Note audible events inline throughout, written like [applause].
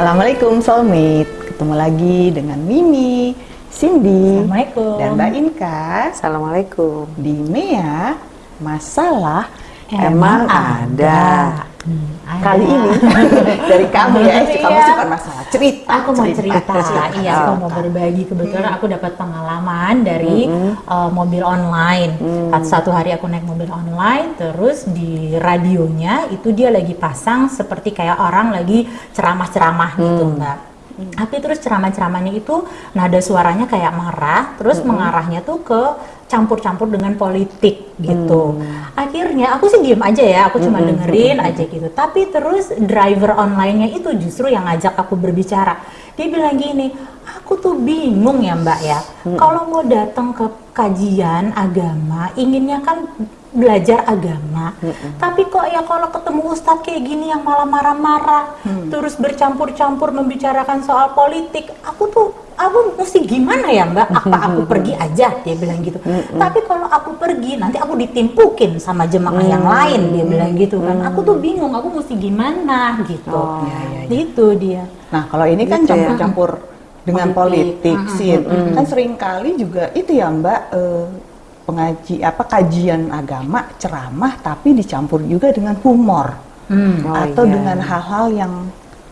Assalamualaikum soulmate. Ketemu lagi dengan Mimi, Cindy, dan Mbak Inka Assalamualaikum. di Mea Masalah Emang Emang Ada. Hmm, ada. Kali ini [laughs] dari kamu ya, eh, kamu Iya. suka masalah cerita. Aku mau cerita, iya aku mau Cerita. berbagi. Kebetulan aku dapat pengalaman dari uh, mobil online. Satu hari aku naik mobil online, terus di radionya itu dia lagi pasang seperti kayak orang lagi ceramah-ceramah gitu, mbak. Tapi terus ceramah-ceramahnya itu nada suaranya kayak marah, terus mengarahnya tuh ke campur-campur dengan politik gitu. Akhirnya aku sih diem aja ya, aku cuma dengerin aja gitu. Tapi terus driver online-nya itu justru yang ngajak aku berbicara. Dia bilang gini, aku tuh bingung ya mbak ya, kalau mau datang ke kajian agama, inginnya kan belajar agama. Tapi kok ya kalau ketemu ustadz kayak gini yang malah marah-marah, terus bercampur-campur membicarakan soal politik, aku tuh aku mesti gimana ya mbak? Apa [laughs] aku pergi aja? Dia bilang gitu. Tapi kalau aku pergi nanti aku ditimpukin sama jemaah yang lain, dia bilang gitu kan. Aku tuh bingung, aku mesti gimana gitu. Oh, iya, iya. Itu dia. Nah, kalau ini kan Gitu ya. campur-campur dengan Politik. politik, Sin. Kan sering kali juga itu ya Mbak eh, pengaji apa kajian agama, ceramah tapi dicampur juga dengan humor Hmm. Oh, atau iya. dengan hal-hal yang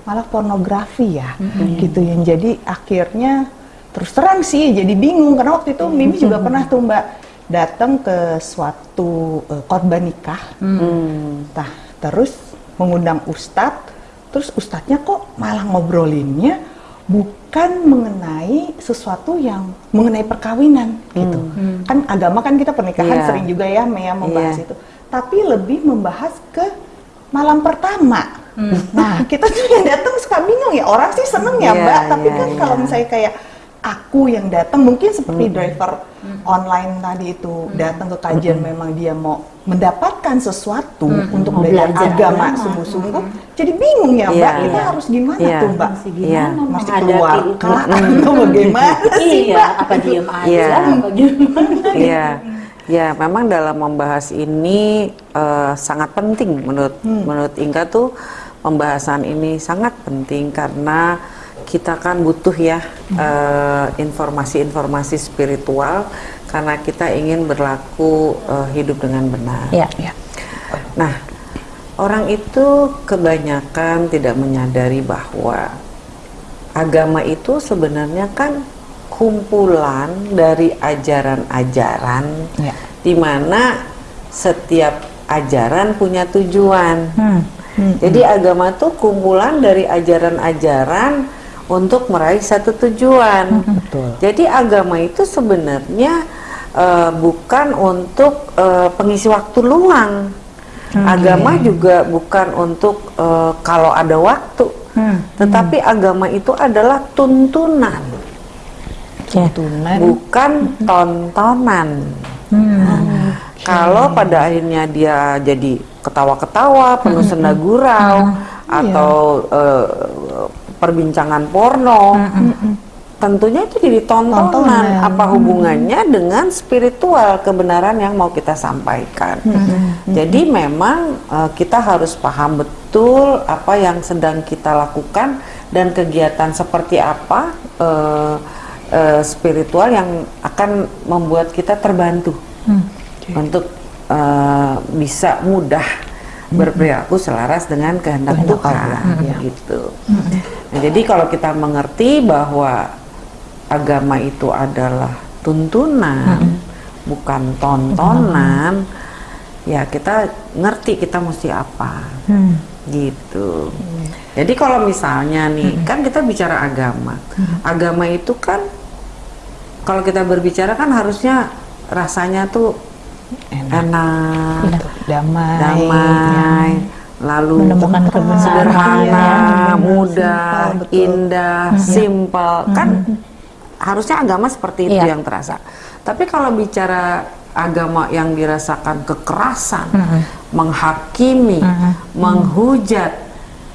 malah pornografi ya. Gitu yang jadi akhirnya terus terang sih jadi bingung karena waktu itu Mimi juga pernah tuh Mbak datang ke suatu eh, korban nikah. Hmm. Nah, terus mengundang ustadz, terus ustadznya kok malah ngobrolinnya bukan mengenai sesuatu yang mengenai perkawinan gitu. Kan agama kan kita pernikahan Iya. sering juga ya Mea membahas Iya. itu. Tapi lebih membahas ke malam pertama. Nah, kita tuh yang datang suka bingung ya. Orang sih seneng ya, Iya, Mbak, tapi iya, kan iya. kalau misalnya kayak aku yang datang mungkin seperti driver online tadi itu datang ke kajian memang dia mau mendapatkan sesuatu untuk Mau belajar belajar agama agama. sungguh-sungguh jadi bingung ya mbak Iya, kita iya. harus gimana Iya. tuh mbak Mesti Iya. gimana mesti menghadapi keluar itu? kah atau bagaimana [laughs] sih Iya, mbak apa diem aja, Iya. apa gimana? Iya, ya memang dalam membahas ini eh, sangat penting menurut menurut Inka tuh pembahasan ini sangat penting karena kita kan butuh ya eh, informasi-informasi spiritual karena kita ingin berlaku eh, hidup dengan benar. Iya. ya Nah, orang itu kebanyakan tidak menyadari bahwa agama itu sebenarnya kan kumpulan dari ajaran-ajaran Ya. di mana setiap ajaran punya tujuan. Hmm. Jadi agama itu kumpulan dari ajaran-ajaran untuk meraih satu tujuan. betul Jadi agama itu sebenarnya eh, bukan untuk eh, pengisi waktu luang. Agama juga bukan untuk eh, kalau ada waktu. Hmm. Tetapi agama itu adalah tuntunan, tuntunan bukan tontonan. Hmm. Kalau pada akhirnya dia jadi ketawa-ketawa, penuh senda gurau, atau eh, perbincangan porno, tentunya itu jadi tontonan. Tontonan. Apa hubungannya dengan spiritual kebenaran yang mau kita sampaikan? Jadi memang eh, kita harus paham betul apa yang sedang kita lakukan dan kegiatan seperti apa eh, eh, spiritual yang akan membuat kita terbantu untuk eh, bisa mudah berperilaku selaras dengan kehendak Tuhan ya. gitu. Nah, jadi kalau kita mengerti bahwa agama itu adalah tuntunan, bukan tontonan, ya kita ngerti kita mesti apa, Hmm. gitu. Jadi kalau misalnya nih, kan kita bicara agama, agama itu kan kalau kita berbicara kan harusnya rasanya tuh enak. Enak, damai. Damai, lalu Menemukan kebenaran, sederhana, ya. mudah, Simpel, betul. indah, simpel, kan harusnya agama seperti itu Iya. yang terasa. Tapi kalau bicara agama yang dirasakan kekerasan, menghakimi, menghujat,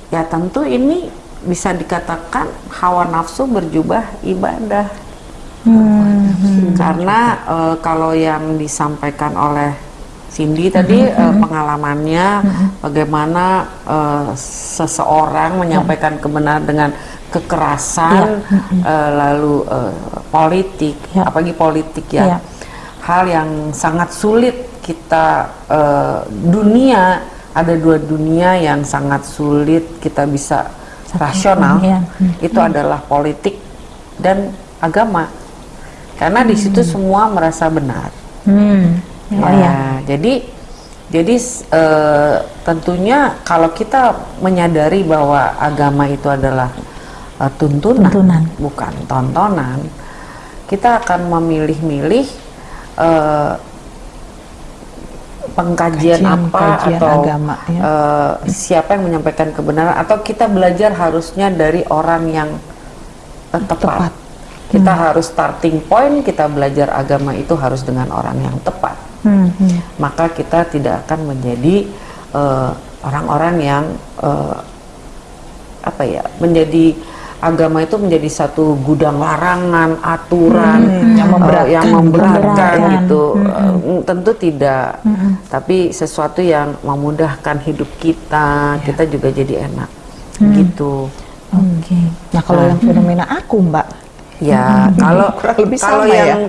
ya tentu ini bisa dikatakan hawa nafsu berjubah ibadah. Hmm. Karena eh, kalau yang disampaikan oleh Cindy tadi uh, pengalamannya bagaimana uh, seseorang menyampaikan kebenaran dengan kekerasan uh, lalu uh, politik Ya. apalagi politik ya. Ya. hal yang sangat sulit kita uh, dunia ada dua dunia yang sangat sulit kita bisa rasional. itu adalah politik dan agama karena di situ semua merasa benar Hmm. Oh Ya, ya. jadi jadi eh, tentunya kalau kita menyadari bahwa agama itu adalah eh, tuntunan, Tuntunan. bukan tontonan, kita akan memilih-milih eh, pengkajian Kajian- apa kajian atau agama, ya. eh, siapa yang menyampaikan kebenaran atau kita belajar harusnya dari orang yang tepat. Tepat. Kita harus starting point kita belajar agama itu harus dengan orang yang tepat. Hmm, hmm. maka kita tidak akan menjadi eh, orang-orang yang eh, apa ya menjadi agama itu menjadi satu gudang larangan aturan Hmm, yang eh, memberatkan, yang memberatkan. memberatkan. gitu. Eh, tentu tidak. Tapi sesuatu yang memudahkan hidup kita kita juga jadi enak. Gitu. Oke. Nah kalau yang fenomena aku mbak, Ya, [laughs] kalau Kurang lebih kalau sama ya. yang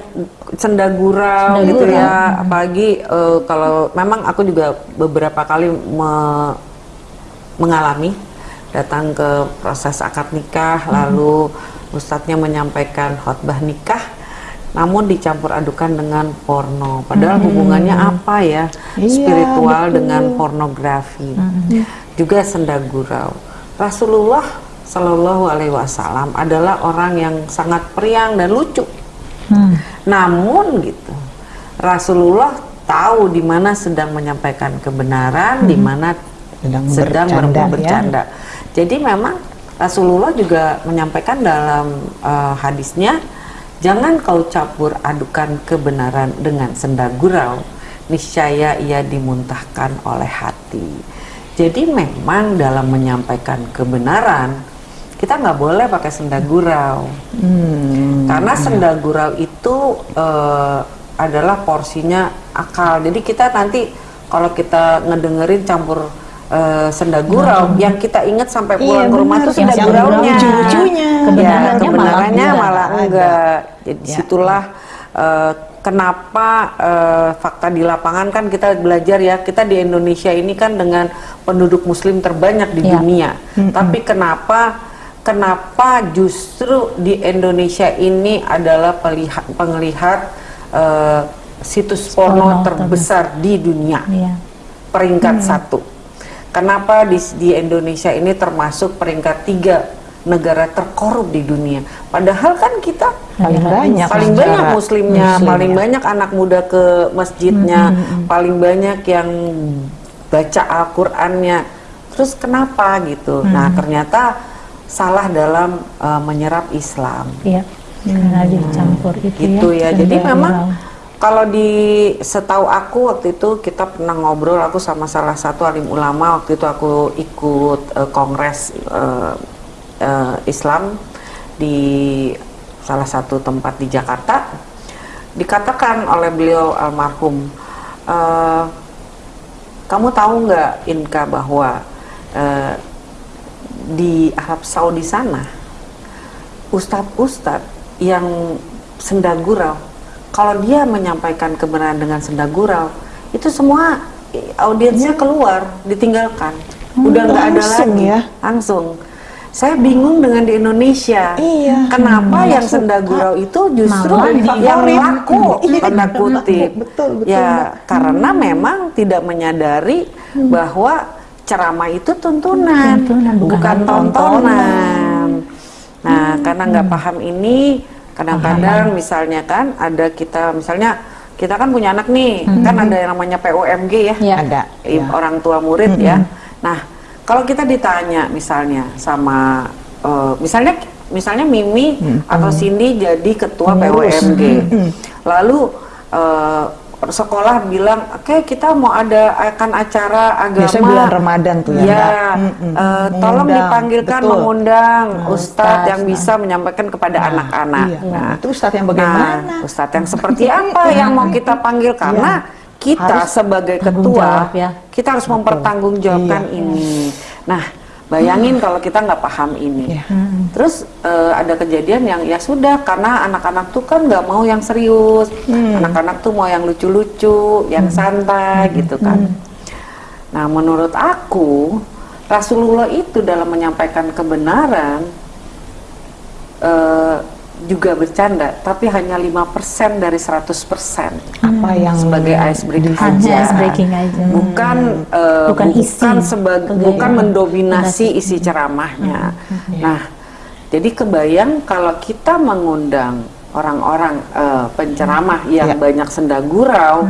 sendagurau Sendagurau. gitu ya, apalagi eh, kalau memang aku juga beberapa kali me- mengalami datang ke proses akad nikah, lalu ustadznya menyampaikan khotbah nikah, namun dicampur adukan dengan porno. Padahal hubungannya apa ya? Iya, Spiritual betul. dengan pornografi, juga sendagurau. Rasulullah Shallallahu Alaihi Wasallam adalah orang yang sangat periang dan lucu. Hmm. Namun gitu, Rasulullah tahu di mana sedang menyampaikan kebenaran, di mana Sedang sedang bercanda, ber- ya. bercanda. Jadi memang Rasulullah juga menyampaikan dalam eh, hadisnya, jangan kau campur adukan kebenaran dengan sendagurau, niscaya ia dimuntahkan oleh hati. Jadi memang dalam menyampaikan kebenaran kita nggak boleh pakai sendagurau. hmm, Karena sendagurau itu eh, adalah porsinya akal. Jadi kita nanti kalau kita ngedengerin campur eh, sendagurau, yang kita ingat sampai pulang Iya, ke rumah itu Yang sendaguraunya. lucu-lucunya. Ya, Kebenarannya kebenarannya malah malah enggak. Jadi Ya. situlah eh, kenapa eh, fakta di lapangan kan kita belajar ya kita di Indonesia ini kan dengan penduduk Muslim terbanyak di Ya. dunia. Tapi kenapa kenapa justru di Indonesia ini adalah pelihat, penglihat eh, situs porno, Porno terbesar di dunia Iya. peringkat satu. Kenapa di, di Indonesia ini termasuk peringkat tiga negara terkorup di dunia? Padahal kan kita paling banyak paling banyak muslimnya, muslim paling ya. banyak anak muda ke masjidnya, paling banyak yang baca Al-Qur'annya. Terus kenapa gitu? Nah, ternyata salah dalam uh, menyerap Islam. Iya. Karena dicampur itu Gitu ya. Jadi sendagurau. memang kalau di setahu aku waktu itu kita pernah ngobrol aku sama salah satu alim ulama waktu itu aku ikut uh, kongres uh, uh, Islam di salah satu tempat di Jakarta dikatakan oleh beliau almarhum uh, kamu tahu nggak Inka bahwa uh, di Arab Saudi sana ustadz-ustadz yang sendagurau kalau dia menyampaikan kebenaran dengan sendagurau itu semua audiensnya keluar ditinggalkan. Udah nggak ada lagi. ya. langsung. Saya bingung dengan di Indonesia. Iya. kenapa Hmm, yang sendagurau itu justru yang laku? [laughs] Iya, tanda kutip. Betul, betul, ya karena memang tidak menyadari bahwa ceramah itu tuntunan, Tuntunan, bukan bukan tontonan. Nah, karena nggak paham ini, kadang-kadang misalnya kan ada kita, misalnya kita kan punya anak nih, kan ada yang namanya POMG ya, Iya. ada ya. orang tua murid ya. Nah, kalau kita ditanya misalnya sama, eh, misalnya misalnya Mimi atau Cindy jadi ketua Pengurus. POMG, lalu eh, sekolah bilang, oke kita mau ada akan acara agama. Biasanya bulan Ramadan tuh ya, Ya, eh, tolong dipanggilkan betul. mengundang ustadz ustadz, yang bisa menyampaikan kepada anak-anak. iya. Itu ustadz yang bagaimana? Nah, ustadz yang seperti [laughs] apa yang mau kita panggil karena kita Harus sebagai ketua jawab ya. kita harus mempertanggungjawabkan Iya. ini. Nah, bayangin kalau kita nggak paham ini. Iya. Terus eh, ada kejadian yang ya sudah karena anak-anak tuh kan nggak mau yang serius, anak-anak tuh mau yang lucu-lucu, yang santai gitu kan. Nah, menurut aku Rasulullah itu dalam menyampaikan kebenaran eh, juga bercanda, tapi hanya 5% dari 100% Apa yang sebagai ice breaking aja. ice breaking aja. Bukan eh, Bukan isi. bukan sebagai bukan mendominasi isi ceramahnya. Nah, jadi kebayang kalau kita mengundang orang-orang eh, penceramah yang Ya. banyak senda gurau,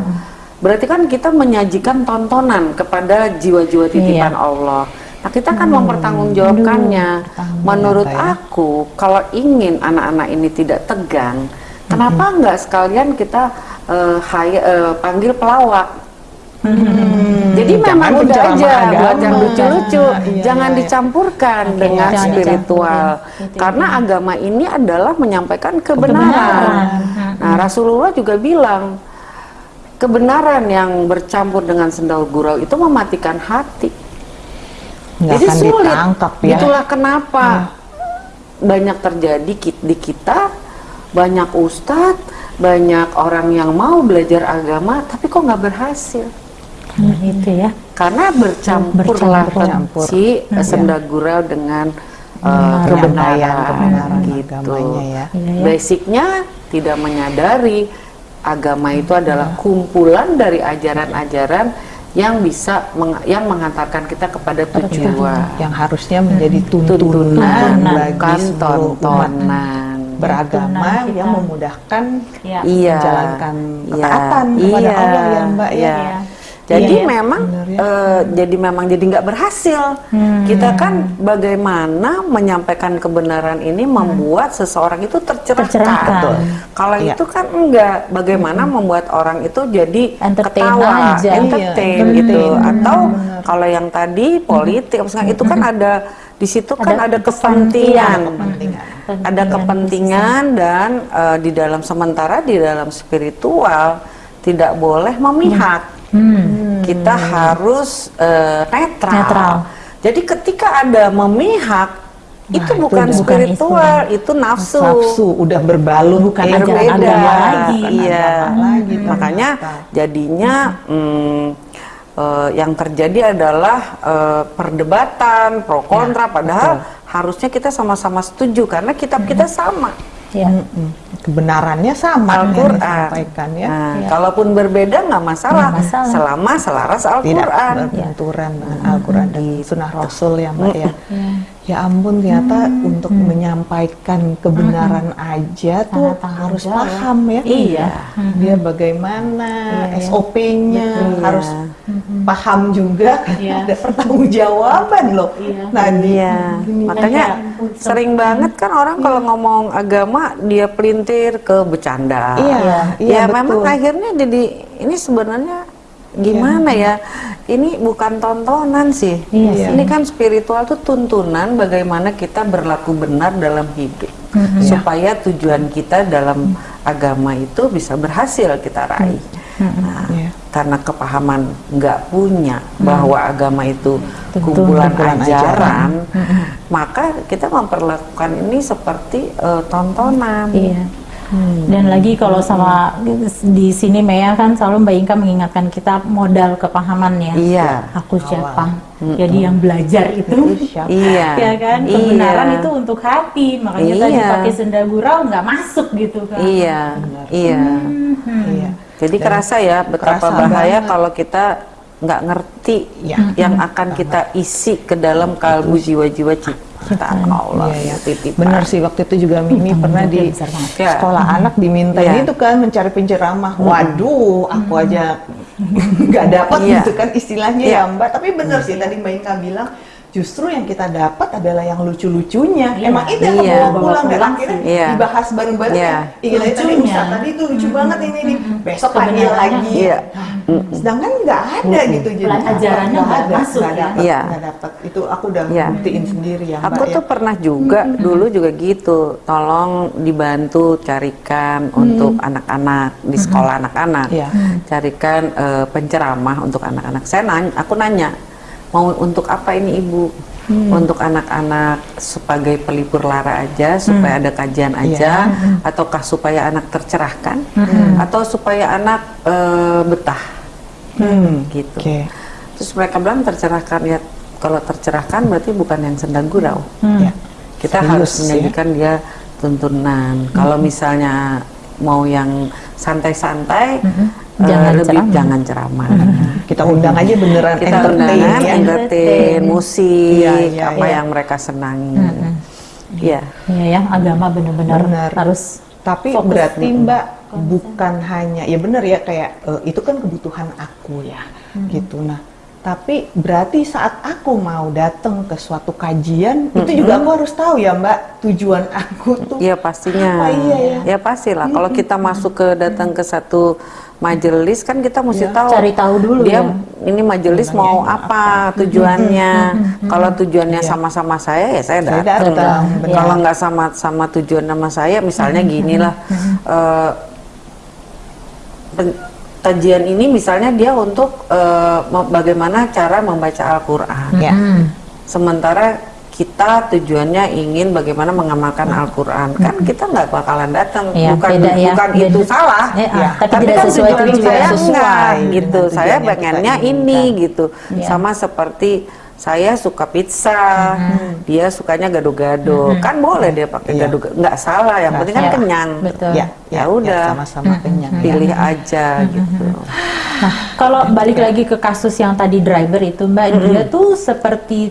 berarti kan kita menyajikan tontonan kepada jiwa-jiwa titipan Allah. Nah, kita kan mempertanggungjawabkannya. Menurut ya. aku, kalau ingin anak-anak ini tidak tegang, kenapa nggak sekalian kita eh, hire- eh, panggil pelawak? Jadi Jangan memang udah aja agama. buat yang lucu-lucu, Iya, jangan iya, iya. dicampurkan Oke, dengan jangan spiritual. Karena agama ini adalah menyampaikan kebenaran. Kebenaran. Nah, Rasulullah juga bilang kebenaran yang bercampur dengan sendal gurau itu mematikan hati. Nggak Jadi akan sulit. ditangkap ya. Itulah kenapa banyak terjadi di kita, banyak ustadz, banyak orang yang mau belajar agama, tapi kok nggak berhasil. Karena itu ya. Karena bercampurlah Bercampur. si senda gurau dengan uh, Kebenaran, kebenaran gitu. agamanya ya. Iya, ya. Basicnya tidak menyadari agama itu adalah kumpulan dari ajaran-ajaran yang bisa meng- yang menghantarkan kita kepada tujuan. Yang harusnya menjadi tuntunan, Tuntunan, bagi bukan tontonan. beragama yang memudahkan Ya. Menjalankan Iya. ketaatan kepada Iya. Allah ya Mbak ya. Iya. Iya. Jadi Iya, memang bener ya. eh, jadi memang jadi nggak berhasil. Hmm. Kita kan bagaimana menyampaikan kebenaran ini membuat seseorang itu tercerahkan. Tercerahkan. Betul. Kalau Iya. itu kan enggak. Bagaimana membuat orang itu jadi Entertain ketawa, aja. entertain Iya, gitu. entertain, Atau kalau yang tadi politik, misalnya itu kan ada di situ kan ada, kepentingan. Kepentingan. Ada kepentingan dan eh, di dalam sementara di dalam spiritual tidak boleh memihak. Hmm. Kita harus eh, netral. Netral. Jadi ketika ada memihak itu itu bukan spiritual, itu nafsu. Nafsu udah berbalut Bukan ajaran agama lagi. Bukan Iya. agama lagi Makanya ternyata. jadinya mm, eh, yang terjadi adalah eh, perdebatan pro kontra padahal harusnya kita sama-sama setuju karena kitab kita sama. Ya. Mm-mm. kebenarannya sama Al-Quran. ya. Nah, Iya. kalaupun berbeda nggak masalah, Nggak masalah. selama selaras Tidak Al-Quran. berbenturan dengan Al-Quran dan Sunnah Rasul ya Mbak ya. Ya. Ya ampun ternyata untuk menyampaikan kebenaran aja tuh Sangat tanggung harus jawab. paham ya. Iya. Dia bagaimana Iya, iya. SOP-nya Betul. harus Mm-mm. paham juga kan Iya. [laughs] ada pertanggungjawaban loh. Iya. Nah, di- Iya, gini- makanya sering banget kan orang kalau ngomong agama dia pelintir ke bercanda. Iya, iya, ya memang betul. akhirnya jadi ini sebenarnya gimana ya? Ini bukan tontonan sih. Iya Ini kan spiritual tuh tuntunan bagaimana kita berlaku benar dalam hidup supaya tujuan kita dalam agama itu bisa berhasil kita raih. Nah, Iya. Karena kepahaman nggak punya bahwa agama itu Tentu. kumpulan, Kumpulan ajaran, maka kita memperlakukan ini seperti eh, tontonan. Iya. Dan lagi kalau sama di sini Mea kan selalu Mbak Inka mengingatkan kita modal kepahaman ya. Iya. Aku siapa? Jadi yang belajar itu siapa? Iya. ya kan Iya. kebenaran itu untuk hati makanya tadi Iya. pakai senda gurau nggak masuk gitu kan Iya, iya. Iya. Jadi kerasa ya betapa kerasa bahaya banget. kalau kita nggak ngerti Iya. yang akan kita isi ke dalam kalbu jiwa-jiwa ciptaan Allah. Iya, ya. titipan. Benar sih waktu itu juga Mimi tanggung pernah di. Ya. sekolah anak diminta Iya. itu kan mencari penceramah. Waduh, aku aja [laughs] nggak dapat Iya. gitu kan istilahnya Iya. ya Mbak. Tapi benar sih tadi Mbak Inka bilang justru yang kita dapat adalah yang lucu-lucunya. Iya. Emang itu yang Iya. kebawa pulang dan Pulang akhirnya Iya. dibahas bareng-bareng. Iya. kan. Ih, tadi tadi Lucunya. Tuh lucu banget ini nih. Besok panggil lagi. Iya. Sedangkan nggak ada gitu jadi Pelajarannya nggak ada, masuk nggak ya. dapet, Iya. nggak dapet. Itu aku udah Iya. buktiin sendiri ya. Aku Mbak, tuh ya. pernah juga dulu juga gitu, tolong dibantu carikan untuk anak-anak di sekolah anak-anak, Iya. carikan eh, penceramah untuk anak-anak. Saya nanya, aku nanya, mau untuk apa ini ibu? Untuk anak-anak sebagai pelipur lara aja, supaya ada kajian aja, ataukah supaya anak tercerahkan, atau supaya anak eh, betah, Hmm. gitu. Oke. Terus mereka bilang tercerahkan ya, kalau tercerahkan berarti bukan yang sedang gurau Ya. kita Serius harus ya. menjadikan dia tuntunan. Kalau misalnya mau yang santai-santai, eh, Jangan lebih ceramah. jangan ceramah. Kita undang aja beneran Kita entertain undangan, ya. entertain, musik, Iya, iya, apa iya. yang mereka senangi. Iya. Iya ya, agama benar-benar Benar. harus Tapi Fokus. berarti Mbak bukan hanya ya benar ya kayak eh, itu kan kebutuhan aku ya gitu. Nah, tapi berarti saat aku mau datang ke suatu kajian itu juga aku harus tahu ya Mbak tujuan aku tuh. Iya pastinya. Apa iya ya? Ya pastilah. Kalau kita masuk ke datang ke satu majelis kan kita mesti Iya. tahu. Cari tahu dulu dia ya. ini majelis mau apa tujuannya. Kalau tujuannya Iya. sama-sama saya ya saya Saya datang. datang, benar. Kalau nggak sama sama tujuan sama saya, misalnya gini lah. Kajian ini misalnya dia untuk me- bagaimana cara membaca Al-Qur'an. Ya. Hmm. Sementara kita tujuannya ingin bagaimana mengamalkan Al-Quran kan kita nggak bakalan datang Iya, bukan beda ya, bukan beda. itu salah ah, Ya. tapi tidak kan sesuai tujuan saya sesuai enggak dengan gitu saya pengennya ini gitu Iya. sama seperti saya suka pizza dia sukanya gado-gado kan boleh dia pakai Iya. gado nggak salah yang penting kan Iya, kenyang betul. Ya, Ya udah. sama-sama kenyang. ya. pilih aja gitu Nah, kalau balik lagi ke kasus yang tadi driver itu, Mbak, dia tuh seperti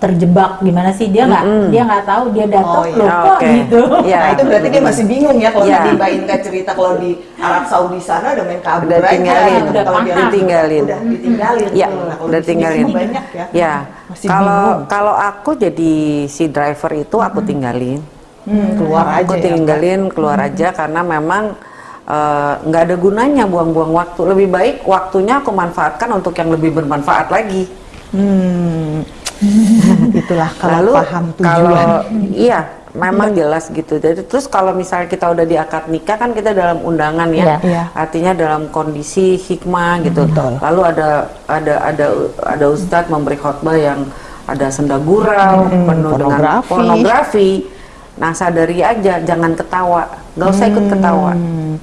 terjebak gimana sih? Dia nggak dia nggak tahu dia datang Oh, iya. loh kok Oke. gitu. Iya. Nah itu berarti dia masih bingung ya kalau Iya. tadi Mbak Inka cerita kalau di Arab Saudi sana udah main kabur Udah aja tinggalin. gitu. Udah Kalau dia paham. Ditinggalin. Udah ditinggalin. Ya. Nah, udah tinggalin. banyak ya. Ya, Masih kalau bingung. kalau aku jadi si driver itu aku tinggalin. Hmm, keluar aja aku ya, tinggalin keluar aja karena memang eh, nggak ada gunanya buang-buang waktu. Lebih baik waktunya aku manfaatkan untuk yang lebih bermanfaat lagi. Hmm. [laughs] Itulah kalau Lalu paham tujuan. kalau iya memang jelas gitu. Jadi terus kalau misalnya kita udah di akad nikah kan kita dalam undangan ya. Iya. Artinya dalam kondisi hikmah gitu. Betul. Lalu ada ada ada ada ustadz memberi khotbah yang ada senda gurau Hmm, penuh dengan pornografi. pornografi. Nah sadari aja jangan ketawa, nggak usah ikut ketawa. Hmm.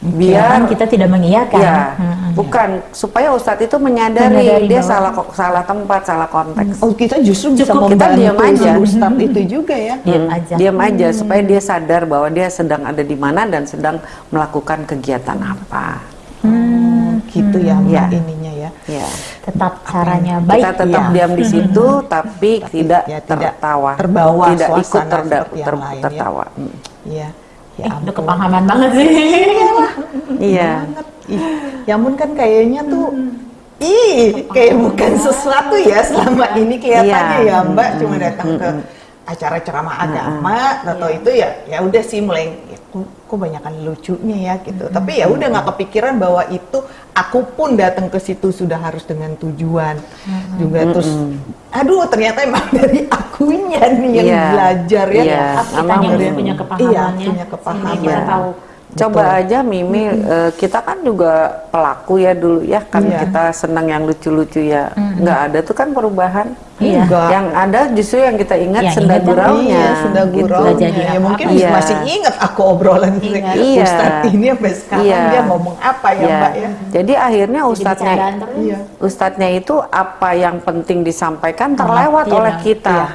Biar Kan kita tidak mengiyakan. ya Hmm. bukan supaya ustadz itu menyadari, Menyadari dia bahwa- salah kok salah tempat, salah konteks. Oh kita justru bisa Cukup kita diam aja. Ustadz itu juga ya. Diam aja. diam aja supaya dia sadar bahwa dia sedang ada di mana dan sedang melakukan kegiatan apa. Hmm, gitu ya Mbak Ya. ininya ya. Ya. Tetap caranya baik. kita tetap iya. diam di situ tapi, tidak ya, tidak tertawa, terbawa tidak ikut terda- ter- lain, ya. tertawa. Hmm. Iya. Ya Eh, udah ampun. kepahaman banget sih. Iya. ya ampun kan kayaknya tuh ih kayak bukan sesuatu ya selama ini kelihatannya Iya. ya Mbak cuma datang ke acara ceramah agama atau itu ya ya udah sih mulai ya, kok, banyakan lucunya ya gitu. Tapi ya udah nggak kepikiran bahwa itu aku pun datang ke situ sudah harus dengan tujuan juga terus aduh ternyata emang [laughs] dari akunya nih yang Iya. belajar ya. Iya. Kitanya Emang harus dari- punya Iya, kepahamannya. punya kepahaman. Sehingga kita tahu Coba aja Mimi, eh, kita kan juga pelaku ya dulu ya, kan Iya. kita senang yang lucu-lucu ya. Nggak ada tuh kan perubahan. Iya. Enggak. Yang ada justru yang kita ingat Yang senda ingat guraunya. Iya, sudah gitu. gurau. Nggak jadi ya mungkin Iya. masih ingat aku obrolan sih. Iya. Ustadz ini sampai sekarang Iya. dia ngomong apa ya Iya. Mbak ya? Jadi akhirnya ustadznya. Iya. Ustadznya itu apa yang penting disampaikan terlewat Iya, oleh kita. Iya,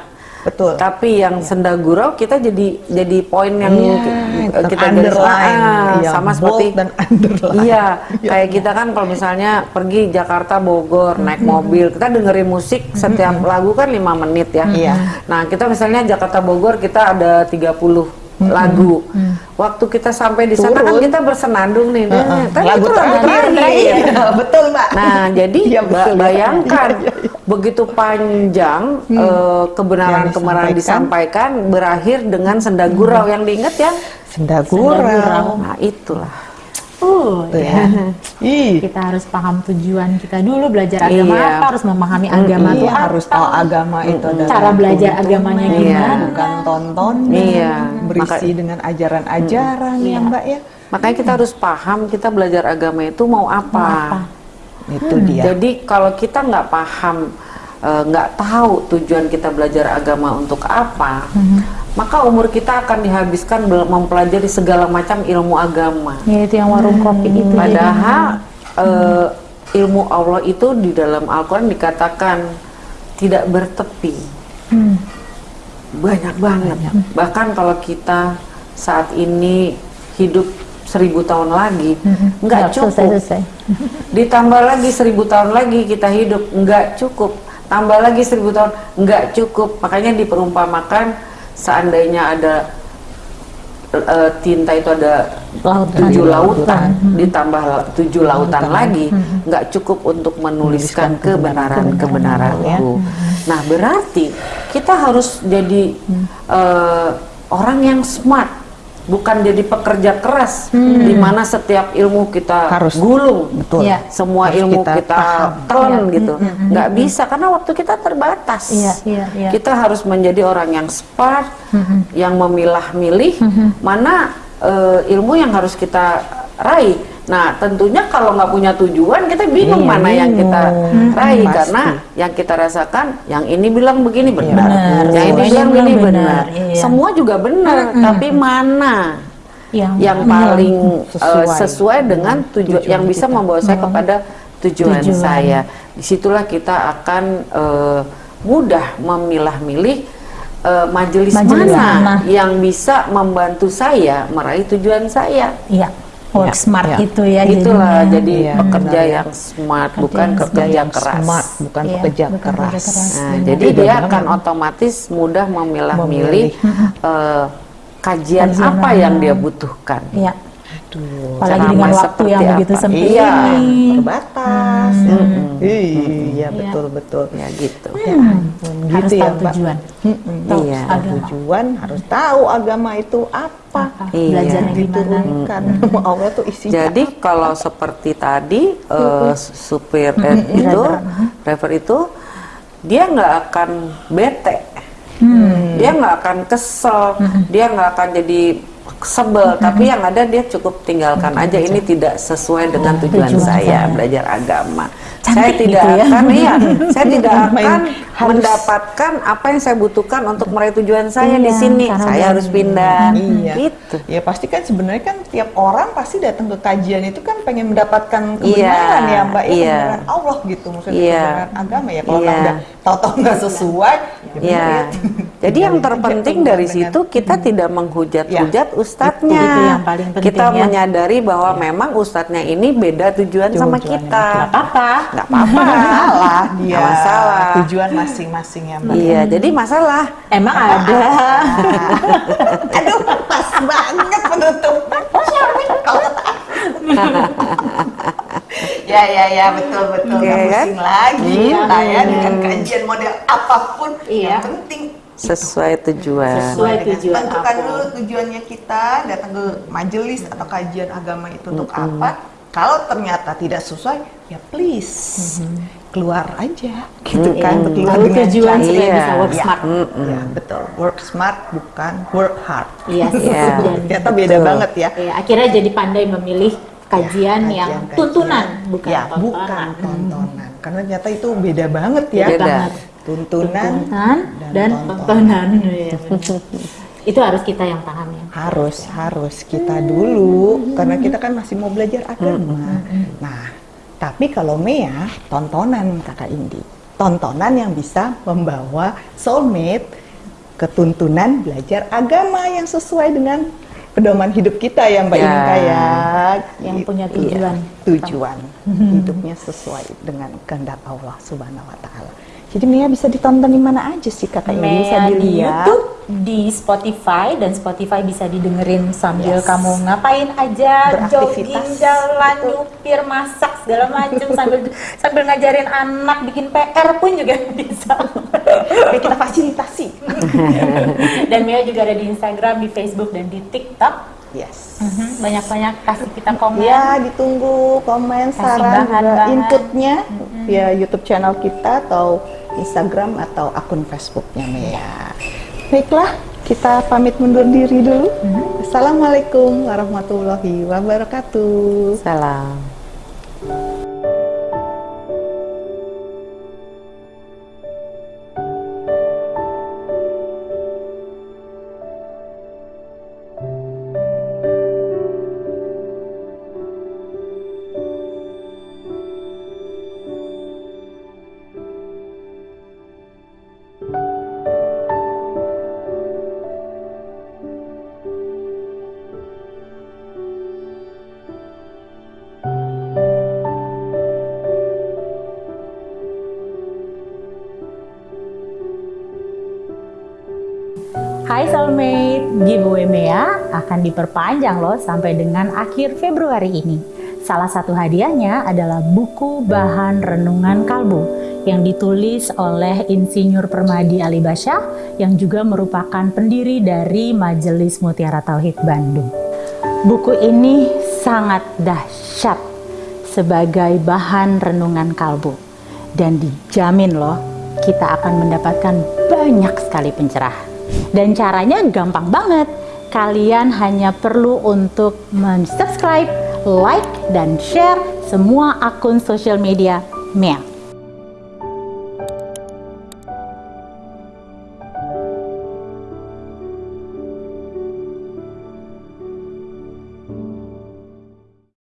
betul. Tapi yang senda gurau kita jadi jadi poin yang ki- kita underline, ah, iya, sama seperti dan underline. Iya, [laughs] kayak kita kan kalau misalnya pergi Jakarta Bogor naik mobil, kita dengerin musik setiap lagu kan lima menit ya. Iya. Nah, kita misalnya Jakarta Bogor kita ada 30 lagu. Waktu kita sampai di sana kan kita bersenandung nih. Heeh. Tapi lagu itu lagu terakhir. Iya, betul mbak Nah, jadi ba- betul, bayangkan Iya, iya, iya. begitu panjang eh, kebenaran-kebenaran disampaikan. berakhir dengan senda gurau yang diingat ya. senda gurau Nah, itulah. Oh, Tuh ya. ya. [laughs] Ih, Kita harus paham tujuan kita dulu belajar agama Iya. apa, harus memahami agama iya, itu apa. harus tahu agama itu adalah Cara belajar agamanya Iya. gimana. bukan tonton Iya. berisi Maka- dengan ajaran-ajaran ya Iya. mbak ya Makanya kita harus paham kita belajar agama itu mau apa. apa. itu dia Jadi kalau kita nggak paham, eh, nggak tahu tujuan kita belajar agama untuk apa, maka umur kita akan dihabiskan mempelajari segala macam ilmu agama. Ya itu yang warung kopi itu. jadi. Padahal eh, ilmu Allah itu di dalam Al-Quran dikatakan tidak bertepi. Hmm. Banyak banget. Bahkan kalau kita saat ini hidup seribu tahun lagi, nggak Nggak cukup. selesai-selesai. Ditambah lagi seribu tahun lagi kita hidup, nggak cukup. Tambah lagi seribu tahun, nggak cukup. Makanya diperumpamakan seandainya ada eh, tinta itu ada Lautan. tujuh lautan, ditambah la- tujuh lautan. lagi, nggak cukup untuk menuliskan kebenaran-kebenaranku. Nah berarti kita harus jadi eh, orang yang smart, bukan jadi pekerja keras, di mana setiap ilmu kita Harus. gulung, betul Iya. semua Harus ilmu kita kita, telan Iya. gitu, nggak bisa karena waktu kita terbatas. Iya, iya, iya. Kita harus menjadi orang yang smart, yang memilah-milih mana eh, ilmu yang harus kita raih. Nah, tentunya kalau nggak punya tujuan, kita bingung Iya, mana yang kita bingung. raih Pasti. karena yang kita rasakan, yang ini bilang begini benar, benar. yang ini bilang bilang ini benar, benar, iya. semua juga benar, tapi mana Yang, yang paling Sesuai. eh, sesuai dengan tujuan Tujuan yang bisa kita. membawa saya kepada tujuan, Tujuan. saya. Di situlah kita akan eh, mudah memilah-milih eh, majelis, Majelis mana mana. yang bisa membantu saya meraih tujuan saya. Iya, work Ya, smart ya. itu ya. Itulah jadinya. jadi Iya, pekerja benar ya. yang smart, Pekerja bukan yang pekerja yang keras. smart bukan Iya, pekerja bukan keras, keras. Nah, Benar. jadi Beda dia akan otomatis mudah memilah-milih Memilih. eh, kajian, Kajian apa yang dia butuhkan. Iya. Aduh, Apalagi dengan waktu yang begitu apa. sempit Iya, ini. terbatas iya betul betul Ya gitu. Ya ampun, Hmm. Harus gitu ya tahu Mbak. tujuan. Mm-mm, Tahu Iya. agama. tujuan harus tahu agama itu apa, Apa, Iya. Belajarnya gimana. diturunkan sama [laughs] Allah tuh isinya Jadi kalau seperti tadi eh, supir eh, itu, driver itu, dia nggak akan bete, dia nggak akan kesel, dia nggak akan jadi sebel. Tapi yang ada dia cukup tinggalkan aja. Ini tidak sesuai dengan tujuan, Tujuan saya saya. belajar agama. Cantik saya tidak gitu ya. akan, iya, [laughs] saya tidak akan harus- mendapatkan apa yang saya butuhkan untuk meraih tujuan saya di Iya, sini. karena Saya harus pindah. Iya. Gitu. Ya pasti kan sebenarnya kan tiap orang pasti datang ke kajian itu kan pengen mendapatkan kebenaran Iya, ya Mbak ya iya. kebenaran Allah gitu maksudnya Iya. kebenaran agama ya kalau Iya. tahu-tahu nggak sesuai ya Ya, ya. jadi yang terpenting dari situ kita tidak menghujat-hujat ustadznya. Itu yang paling penting kita ya. menyadari bahwa memang ustadznya ini beda tujuan sama Tujuannya kita. Gak apa-apa. Nggak apa-apa. salah dia Nggak masalah. tujuan masing-masing ya Mbak Iya, jadi masalah. Emang ada. [laughs] aduh pas banget penutup ya ya ya betul betul Oke, nggak kan? pusing lagi kita ya dengan kajian model apa pun Iya. yang penting Sesuai tujuan. Sesuai dengan tujuan tentukan apa. dulu tujuannya kita datang ke majelis atau kajian agama itu untuk apa kalau ternyata tidak sesuai ya please keluar aja gitu kan keluar Lalu dengan tujuan cara- supaya Iya. bisa work Ya. smart. Ya, betul work smart bukan work hard Iya, [laughs] Iya. Dan- ternyata beda Betul. banget ya Ya, akhirnya jadi pandai memilih kajian Ya, yang kajian-kajian. tuntunan, bukan ya, tontonan. bukan tontonan karena ternyata itu beda banget ya Beda. banget. tuntunan Tuntunan dan tontonan. Iya, benar. [laughs] Itu harus kita yang paham ya. harus harus kita dulu karena kita kan masih mau belajar agama. Nah, tapi kalau Mea tontonan kakak Indi, tontonan yang bisa membawa soulmate ke tuntunan belajar agama yang sesuai dengan pedoman hidup kita ya Mbak Ya. Inka ya. Yang Gitu. punya Iya, tujuan. tujuan hidupnya sesuai dengan kehendak Allah Subhanahu wa taala. Jadi Mia bisa ditonton di mana aja sih kakak ini bisa Mea di dilihat. YouTube, di Spotify dan Spotify bisa didengerin sambil Yes. kamu ngapain aja, jogging, jalan, Betul. nyupir, masak segala macam [laughs] sambil sambil ngajarin anak bikin PR pun juga [laughs] bisa. Oke, kita fasilitasi. [laughs] dan Mia juga ada di Instagram, di Facebook dan di TikTok. Yes. Mhm, Banyak-banyak kasih kita komen. Ya, ditunggu komen, Kasih saran, juga bahan-bahan. inputnya via YouTube channel kita atau Instagram atau akun Facebooknya Mea. Baiklah, kita pamit mundur diri dulu. Assalamualaikum warahmatullahi wabarakatuh. Salam. Soulmate, giveaway Mea akan diperpanjang loh sampai dengan akhir Februari ini. Salah satu hadiahnya adalah buku bahan renungan kalbu yang ditulis oleh Insinyur Permadi Alibasya yang juga merupakan pendiri dari Majelis Mutiara Tauhid Bandung. Buku ini sangat dahsyat sebagai bahan renungan kalbu dan dijamin loh kita akan mendapatkan banyak sekali pencerahan. Dan caranya gampang banget. Kalian hanya perlu untuk men-subscribe, like, dan share semua akun sosial media Mea.